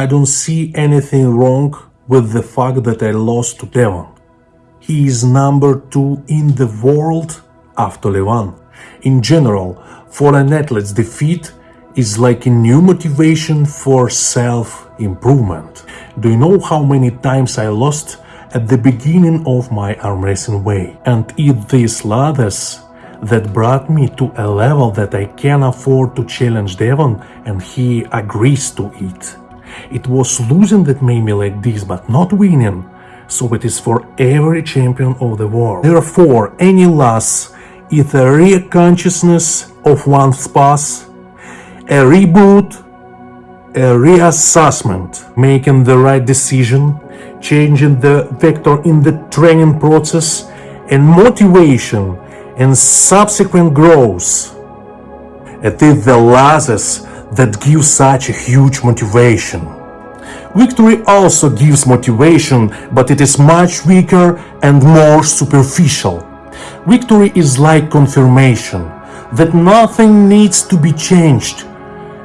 I don't see anything wrong with the fact that I lost to Devon. He is number two in the world after Levan. In general, for an athlete's defeat is like a new motivation for self-improvement. Do you know how many times I lost at the beginning of my arm wrestling way? And it's these ladders that brought me to a level that I can afford to challenge Devon and he agrees to it. It was losing that made me like this, but not winning. So it is for every champion of the world. Therefore, any loss is a reconsciousness of one's past, a reboot, a reassessment, making the right decision, changing the vector in the training process, and motivation and subsequent growth. It is the losses that give such a huge motivation. Victory also gives motivation, but it is much weaker and more superficial. Victory is like confirmation that nothing needs to be changed,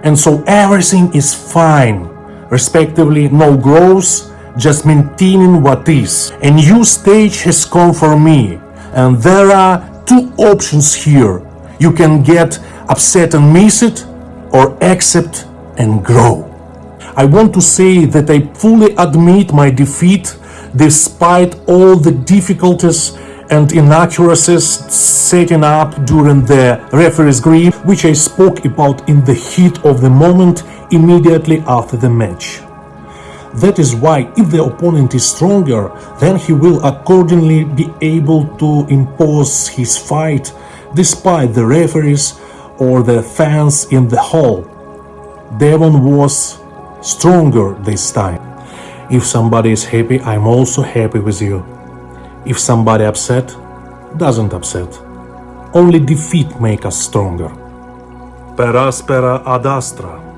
and so everything is fine, respectively no growth, just maintaining what is. A new stage has come for me, and there are two options here. You can get upset and miss it, or accept and grow. I want to say that I fully admit my defeat despite all the difficulties and inaccuracies setting up during the referee's grip, which I spoke about in the heat of the moment immediately after the match. That is why if the opponent is stronger, then he will accordingly be able to impose his fight despite the referees or the fans in the hall. Devon was stronger this time. If somebody is happy, I'm also happy with you. If somebody upset, doesn't upset. Only defeat make us stronger. Per aspera ad astra.